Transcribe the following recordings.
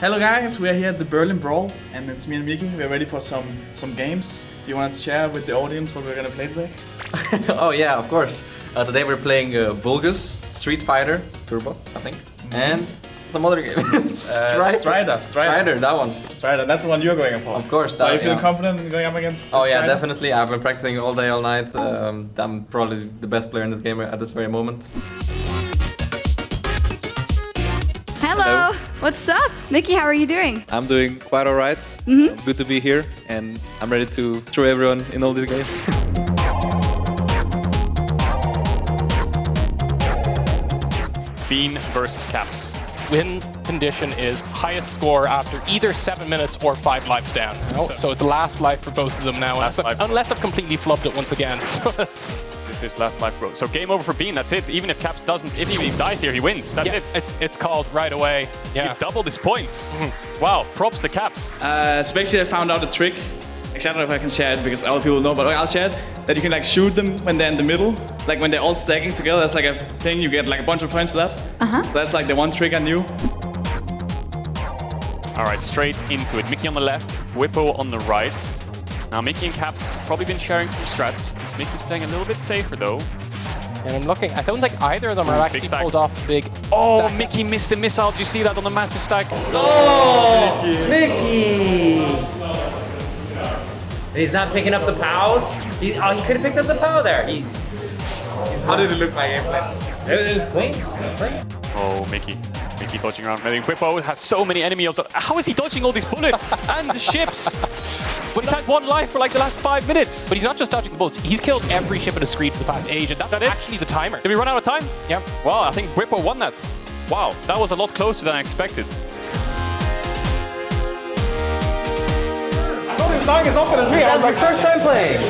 Hello guys, we are here at the Berlin Brawl and it's me and Miki. We're ready for some some games. Do you want to share with the audience what we're gonna play today? oh yeah, of course. Uh, today we're playing uh, Vulgus, Street Fighter, Turbo, I think, and some other game. Uh, Strider. Strider. Strider, that one. Strider, that's the one you're going up for. Of course. That, So you feel yeah. confident in going up against Oh yeah, Strider? definitely. I've been practicing all day, all night. Um, I'm probably the best player in this game at this very moment. Hello. What's up? Mickey, how are you doing? I'm doing quite alright. Mm-hmm. Good to be here, and I'm ready to throw everyone in all these games. Bean versus Caps. Win condition is highest score after either seven minutes or five lives down. So, it's last life for both of them now, Last unless, life. unless I've completely flubbed it once again. So it's, This is last life, bro. So game over for Bean. That's it. Even if Caps doesn't, if he dies here, he wins. That's yeah, it. it's it's called right away. Yeah. He doubled his points. Wow. Props to Caps. Uh, so basically I found out a trick. Actually, I don't know if I can share it because other people know, but I'll share it. That you can like shoot them when they're in the middle. Like when they're all stacking together, that's like a thing. You get like a bunch of points for that. Uh-huh. So that's like the one trick I knew. All right, straight into it. Mickey on the left, Bwipo on the right. Now Mickey and Caps probably been sharing some strats. Mickey's playing a little bit safer though. And I'm looking. I don't think either of them are Big actually stack. pulled off big. Oh, stack. Mickey missed the missile. Do you see that on the massive stack? Oh, Mickey! He's not picking up the pows. He, oh, he could have picked up the pow there. He's, he's how did it look my gameplay? It, it was clean. It was clean. Oh, Mickey. Mickey dodging around. I think Bwipo has so many enemies. How is he dodging all these bullets and the ships? But he's had one life for like the last five minutes. But he's not just dodging the bullets. He's killed every ship in the screen for the past age, and that's That it? actually the timer. Did we run out of time? Yeah. Wow, I think Bwipo won that. Wow, that was a lot closer than I expected. That's my first time playing.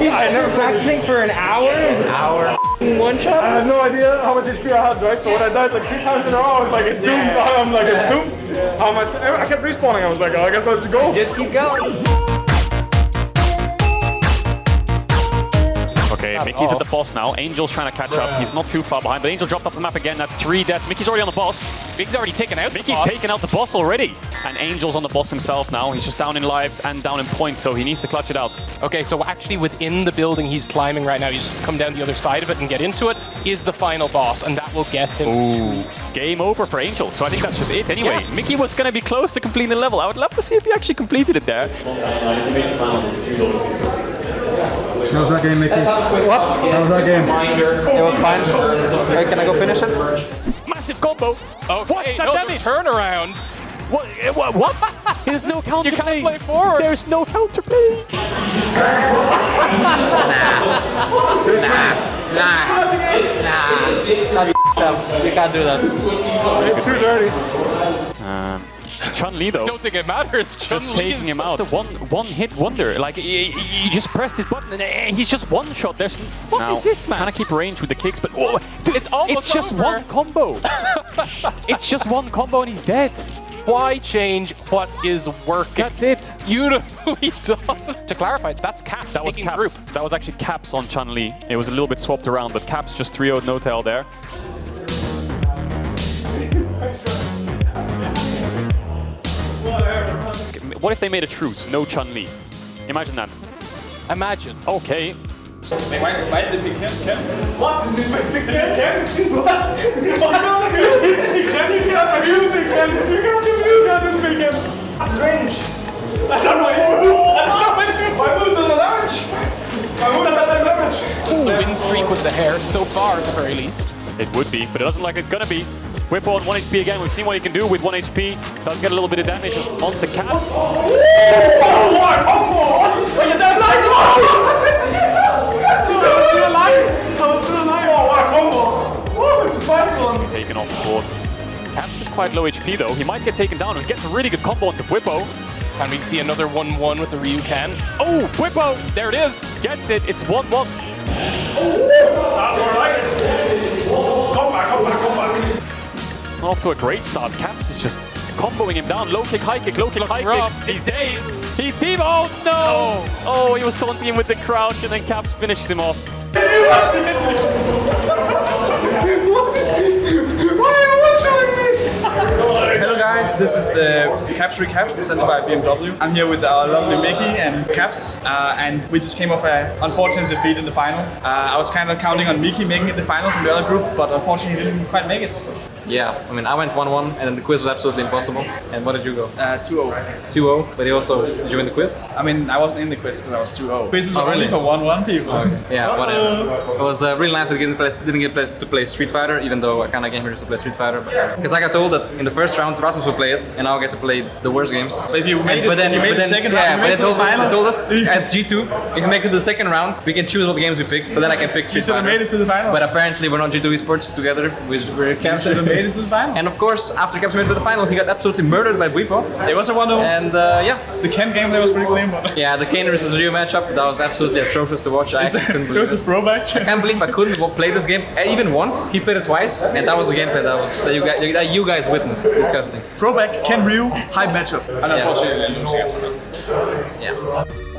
He's I've never practicing for an hour. An hour. One shot. I have no idea how much HP I had, right? So when I died like three times in a row, I was like, it's doomed. I'm like, it's doomed. How am I, I kept respawning. I was like, oh, I guess I'll just go. Just keep going. Okay, Mickey's at the boss now. Angel's trying to catch up. He's not too far behind, but Angel dropped off the map again. That's three deaths. Mickey's already on the boss. Mickey's already taken out. the Mickey's boss. taken out the boss already. And Angel's on the boss himself now. He's just down in lives and down in points, so he needs to clutch it out. Okay, so actually within the building he's climbing right now, you just come down the other side of it and get into it, is the final boss, and that will get him. Ooh. Game over for Angel, so I think that's just it anyway. Mickey was going to be close to completing the level. I would love to see if he actually completed it there. How was that game, Mickey? What? How was that game? It was fine. Okay, can I go finish it? Massive combo. Okay, What? That no, damage? turnaround. What? eh, What? what? There's no counter You can't play. play forward. There's no counter play. Nah. Nah. Nah. Nah. You can't do that. It's too dirty. Um, Chun Li though. Don't think it matters. just Chun-Li taking is him out. One one hit wonder. Like he, he just pressed his button and eh, he's just one shot. There's what is Now, this man? Trying to keep range with the kicks, but oh, dude, It's almost it's just over. one combo. it's just one combo and he's dead. Why change what is working? That's it. beautifully done. to clarify, that's Caps That was taking Caps. group. That was actually Caps on Chun Li. It was a little bit swapped around, but Caps just 3-0'd no tail there. What if they made a truce? No Chun Li. Imagine that. Imagine. Okay. Why, why did they pick him? Ken? What? Ken? What? What? You can't abuse it, Ken. You can't abuse that in me, Ken. That's range. I don't know my moves. I don't know my moves. My moves doesn't damage. My moves doesn't damage. Ooh, win streak with the hair so far, at the very least. It would be, but it doesn't look like it's gonna be. Bwipo on 1 HP again. We've seen what he can do with 1 HP. Does get a little bit of damage onto Caps. What? What? Wait, is that like? I'm still alive. I'm still alive. What? Combo. It's a spicy one. Taken off the board. Caps is quite low HP though. He might get taken down and gets a really good combo onto Bwipo. And we see another 1-1 with the Ryu Ken? Oh, Bwipo! There it is. Gets it. It's 1-1. Off to a great start. Caps is just comboing him down. Low kick, high kick, low kick, high rough. kick. He's dazed. He's team. Oh no! Oh, he was taunting him with the crouch and then Caps finishes him off. Hello guys, this is the Caps Recaps presented by BMW. I'm here with our lovely Mickey and Caps, uh, and we just came off an unfortunate defeat in the final. Uh, I was kind of counting on Mickey making it the final from the other group, but unfortunately he didn't quite make it. Yeah, I mean, I went 1-1 and then the quiz was absolutely impossible. And what did you go? Uh, 2-0. 2-0, but you also, did you win the quiz? I mean, I wasn't in the quiz because I was 2-0. Quizzes Oh, were only really? for 1-1 people. Yeah, whatever. It was uh, really nice that I didn't, play, didn't get play, to play Street Fighter, even though I kind of came here just to play Street Fighter. Because I got told that in the first round, Rasmus would play it, and I'll get to play the worst games. But if you made And- it, but then, if you made but the then, second yeah, round, but you they made it to told, the final. they told us as G2, we can make it to the second round. We can choose what games we pick, so then I can pick Street You Street should have Fighter. made it to the final. But apparently we're not G2 esports together. We- We're you Caps. should have made it to the final. And of course, after Caps made it to the final, he got absolutely murdered by Bwipo. It was a 1-0. And uh, yeah, The Ken game there was pretty lame, but yeah, the Kane versus Ryu matchup that was absolutely atrocious to watch. I actually couldn't believe it believe was a throwback. I can't believe I couldn't play this game uh, even once. He played it twice, and that was the gameplay that was that you guys, that you guys witnessed. Disgusting. Throwback, Ken Ryu, high matchup. And Yeah. unfortunately, losing after that. Yeah.